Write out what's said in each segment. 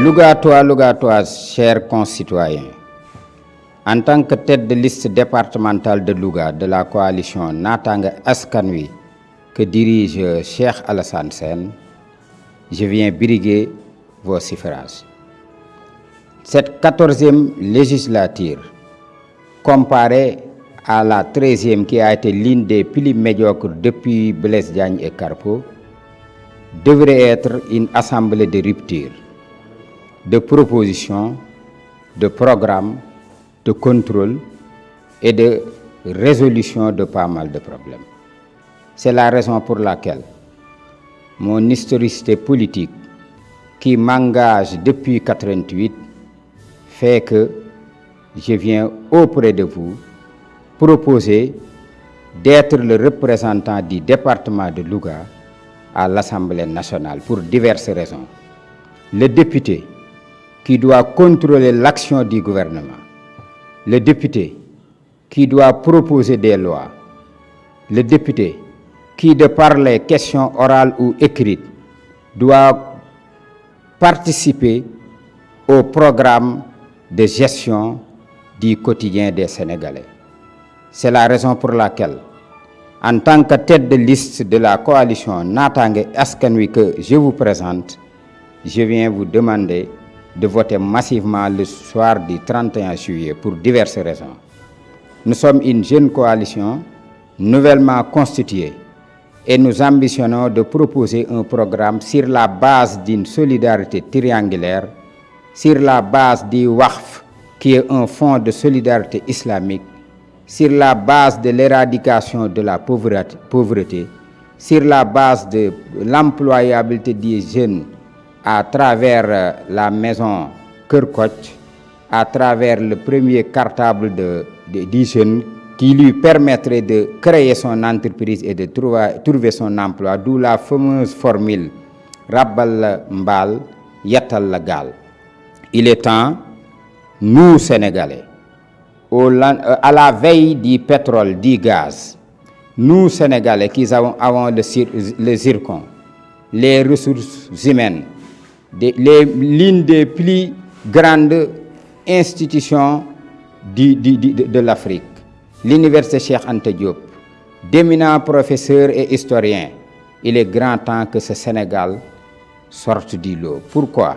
Lougatois, Lougatois, chers concitoyens, en tant que tête de liste départementale de Louga de la coalition Natanga Askanui que dirige Cheikh Alassane Sen, je viens briguer vos suffrages. Cette quatorzième législature, comparée à la treizième qui a été l'une des plus médiocres depuis Blaise Diagne et Carpo, devrait être une assemblée de rupture, de propositions, de programmes, de contrôle et de résolution de pas mal de problèmes. C'est la raison pour laquelle mon historicité politique qui m'engage depuis 88 fait que je viens auprès de vous proposer d'être le représentant du département de Louga à l'Assemblée nationale pour diverses raisons. Le député qui doit contrôler l'action du gouvernement, le député qui doit proposer des lois, le député qui, de par les questions orales ou écrites, doit participer au programme de gestion du quotidien des Sénégalais. C'est la raison pour laquelle, en tant que tête de liste de la coalition Natangé Askanui que je vous présente, je viens vous demander de voter massivement le soir du 31 juillet pour diverses raisons. Nous sommes une jeune coalition nouvellement constituée et nous ambitionnons de proposer un programme sur la base d'une solidarité triangulaire, sur la base du WAF, qui est un fonds de solidarité islamique, sur la base de l'éradication de la pauvreté, sur la base de l'employabilité des jeunes à travers la maison Kerkoch, à travers le premier cartable de, de, qui lui permettrait de créer son entreprise et de trouver, son emploi, d'où la fameuse formule Rabbal Mbal, Yatal Lagal. Il est temps, nous Sénégalais, au, à la veille du pétrole, du gaz, nous Sénégalais qui avons, avons le, le zircon, les ressources humaines, l'une des plus grandes institutions de, l'Afrique, l'université Cheikh Ante Diop, d'éminents professeurs et historiens, il est grand temps que ce Sénégal sorte du lot. Pourquoi?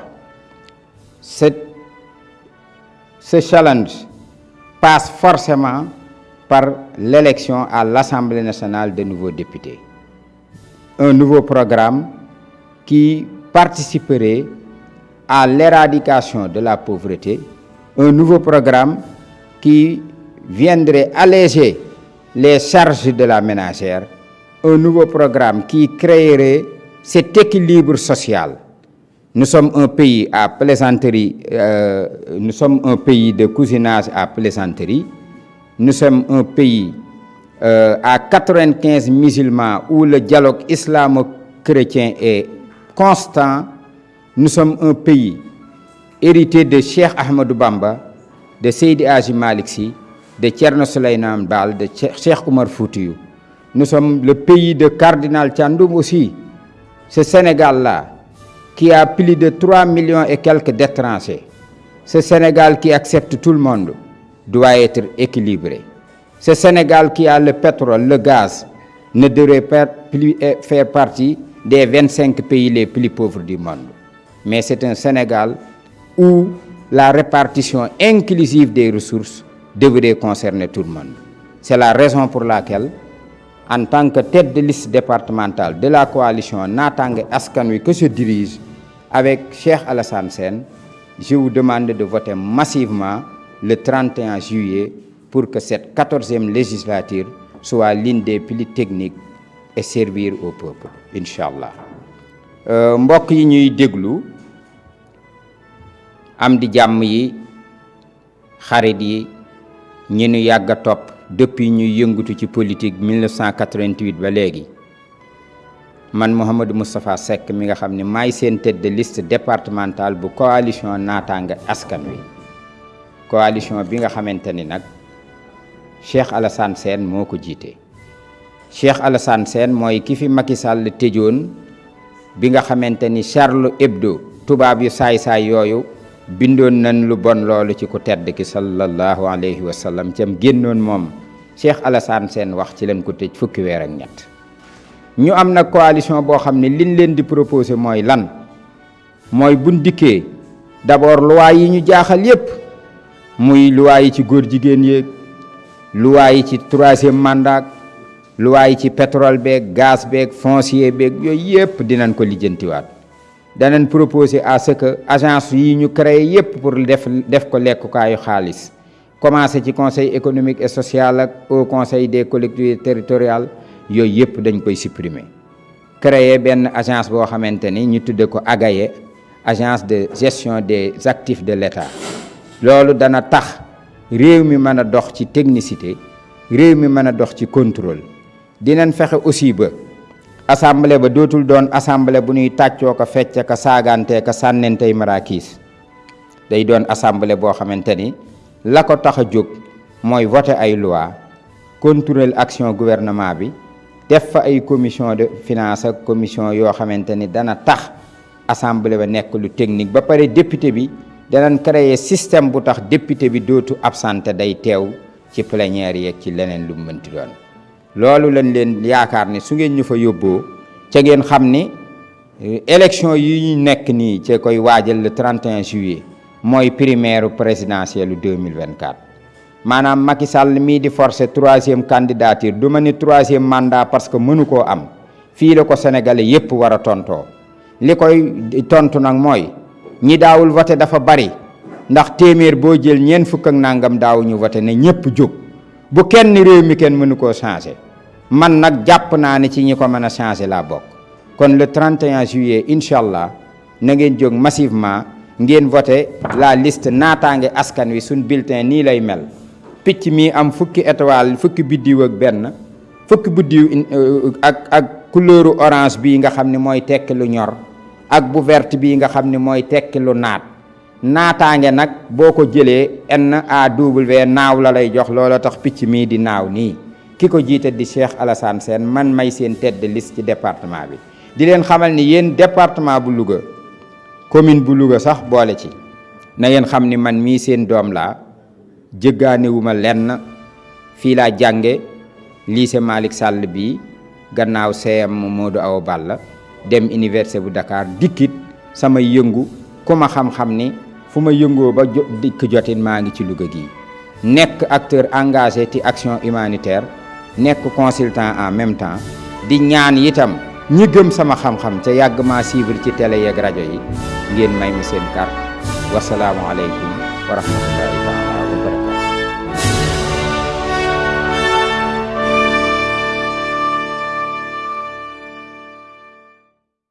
Ce challenge passe forcément par l'élection à l'Assemblée nationale de nouveaux députés. Un nouveau programme qui participerait à l'éradication de la pauvreté, un nouveau programme qui viendrait alléger les charges de la ménagère, un nouveau programme qui créerait cet équilibre social. Nous sommes un pays à plaisanterie, euh, nous sommes un pays de cousinage à plaisanterie, nous sommes un pays euh, à 95 musulmans où le dialogue islamo-chrétien est constant, nous sommes un pays hérité de Cheikh Ahmadou Bamba, de Seydi Aji Malik Sy, de Tcherno Soleiman de Cheikh Oumar Foutiyou. Nous sommes le pays de Cardinal Tchandoum aussi. Ce Sénégal-là, qui a plus de 3 millions et quelques d'étrangers, ce Sénégal qui accepte tout le monde, doit être équilibré. Ce Sénégal qui a le pétrole, le gaz, ne devrait pas plus faire partie des 25 pays les plus pauvres du monde. Mais c'est un Sénégal où la répartition inclusive des ressources devrait concerner tout le monde. C'est la raison pour laquelle, en tant que tête de liste départementale de la coalition Natang Askanui que je dirige avec Cheikh Alassane Sen, je vous demande de voter massivement le 31 juillet pour que cette 14e législature soit l'une des plus techniques et servir au peuple, Inch'Allah. Euh, mbokk yi ñuy déglu am di jàmm yi xarit yi ñi ñu yàgg a depuis ñuy yëngatu ci politique 1988 ba léegi. Man Mouhamadou Moustapha Seck mi nga xam ne seen tête de liste départementale bu coalition naataanga askan wi. Coalition bi nga xamante ni nag Cheikh Alassane Sène moo ko jiite Cheikh Alassane Sène mooy ki fi Macky Sall tëjoon bi nga xamante ni Charlie Hebdo tubaab yu saay-saay yooyu bindoon nañ lu bon loolu ci ku tedd ki sallallahu alayhi wa sallam cam génnoon moom. Cheikh Alassane Sène wax ci leen ko tëj fukki weer ak ñett. Ñu am coalition boo xam ne liñ leen di proposé mooy lan? Mooy buñ dikkee d'abord loi yi ñu jaaxal yépp muy loi yi ci góor jigéen yéeg loi yi ci troisième mandat loi yi ci pétrole beeg gaz beeg foncier beeg yooyu yépp dinañ ko lijjantiwaat. Danañ proposer à ce que agence yi ñu créé yépp pour def def ko lekkukaayu xaalis. Commencé ci conseil économique et social ak au conseil des collectivités territoriales yooyu yépp dañ koy supprimer. Créer benn agence boo xamante ni ñu tudde ko AGAE agence de gestion des actifs de l'État. Loolu dana tax réew mi mën dox ci technicité réew mi mën dox ci contrôle dinañ fexe aussi ba assemblée ba dootul doon assemblée bu ñuy tàccoo ko fecc ka saagante ka sànnentey maraakiis day doon assemblée boo xamante ni la ko tax a jóg voter ay loi contrôler action gouvernement bi def fa ay commission de finance ak commission yoo xamante ni dana tax assemblée ba nekk lu technique. Ba pare député bi danañ créer système bu tax député bi dootu absenté day teew ci plénière yeeg ci leneen lu mënti doon loolu lañ leen yaakaar ni su ngeen ñu fa yóbboo ca ngeen xam ni élection yi ñu nekk nii ca koy waajal le 31 juillet mooy primaire présidentielle 2024 maanaam Macky Sall mii di forcer troisième candidature du mandat parce que mënu am. Fii la ko sénégalais yépp war a tontoo. Li koy tontu nag mooy ñi daawul voté dafa bari ndax téeméer boo jël ñeent fukk ak nangam ne bu kenn réew mi kenn mënu changé man nag jàpp naa ne ci ñi ko mën a kon le 31 juillet incha allah na ngeen jóg massivement ngeen voté la liste naataange askan wi suñ bulletin nii lay mel. Picc mi am fukki étoile fukki biddiw ak benn fukki biddiw ak ak couleuru orange bii nga xam ne mooy lu ñor ak bu verte bii nga xam ne mooy lu naat. Naataange nag boo ko jëlee NAW naaw la lay jox loola tax picc di naaw ki ko di Cheikh Alassane Sène man may seen tête de liste ci département bi. Di leen xamal ni yéen département bu Louga commune bu Louga sax boole ci. Na ngeen xam ni man mii seen doom laa jëggaanewuma lenn fii laa jànge lycée Malick Sall bii gannaaw CM Modou Awa Balla dem université bu Dakar dikkit samay yëngu ku ma xam-xam ni fu ma yëngoo ba dikk jotin maa ngi ci Louga gii. Acteur engagé action humanitaire nekk consultant en même temps di ñaan itam ñi gëm sama xam-xam ca yàgg maa suivre ci télé yeeg rajo yi ngeen may ma seen carte. Wa rahmatullahi taala